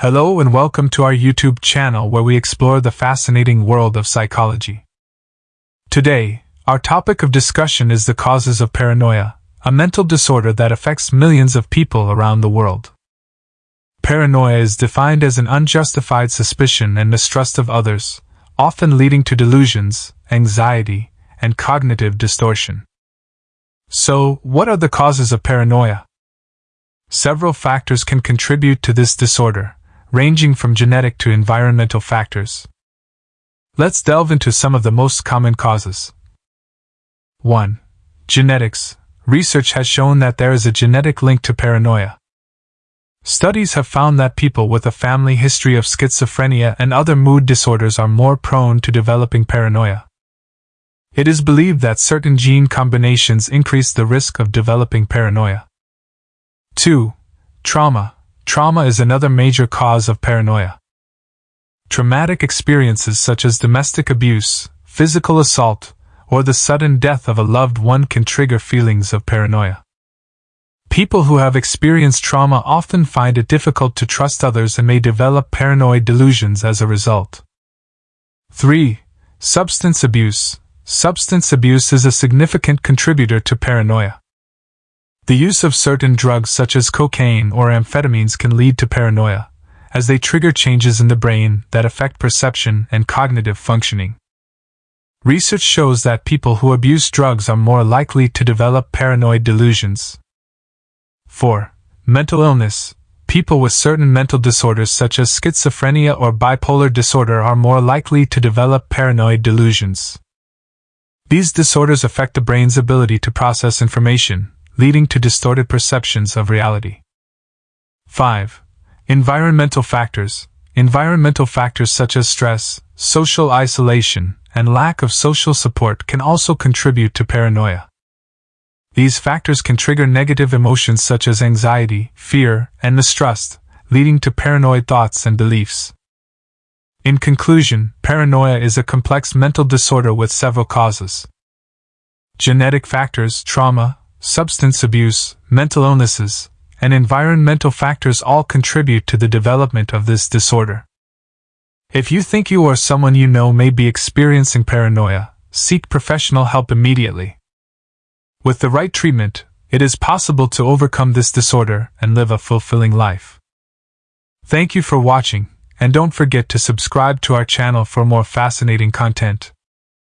Hello and welcome to our YouTube channel where we explore the fascinating world of psychology. Today, our topic of discussion is the causes of paranoia, a mental disorder that affects millions of people around the world. Paranoia is defined as an unjustified suspicion and mistrust of others, often leading to delusions, anxiety, and cognitive distortion. So, what are the causes of paranoia? Several factors can contribute to this disorder, ranging from genetic to environmental factors. Let's delve into some of the most common causes. 1. Genetics. Research has shown that there is a genetic link to paranoia. Studies have found that people with a family history of schizophrenia and other mood disorders are more prone to developing paranoia. It is believed that certain gene combinations increase the risk of developing paranoia. 2. Trauma. Trauma is another major cause of paranoia. Traumatic experiences such as domestic abuse, physical assault, or the sudden death of a loved one can trigger feelings of paranoia. People who have experienced trauma often find it difficult to trust others and may develop paranoid delusions as a result. 3. Substance abuse. Substance abuse is a significant contributor to paranoia. The use of certain drugs such as cocaine or amphetamines can lead to paranoia, as they trigger changes in the brain that affect perception and cognitive functioning. Research shows that people who abuse drugs are more likely to develop paranoid delusions. 4. Mental illness. People with certain mental disorders such as schizophrenia or bipolar disorder are more likely to develop paranoid delusions. These disorders affect the brain's ability to process information, leading to distorted perceptions of reality. 5. Environmental factors. Environmental factors such as stress, social isolation, and lack of social support can also contribute to paranoia. These factors can trigger negative emotions such as anxiety, fear, and mistrust, leading to paranoid thoughts and beliefs. In conclusion, paranoia is a complex mental disorder with several causes. Genetic factors, trauma, substance abuse, mental illnesses, and environmental factors all contribute to the development of this disorder. If you think you or someone you know may be experiencing paranoia, seek professional help immediately. With the right treatment, it is possible to overcome this disorder and live a fulfilling life. Thank you for watching, and don't forget to subscribe to our channel for more fascinating content.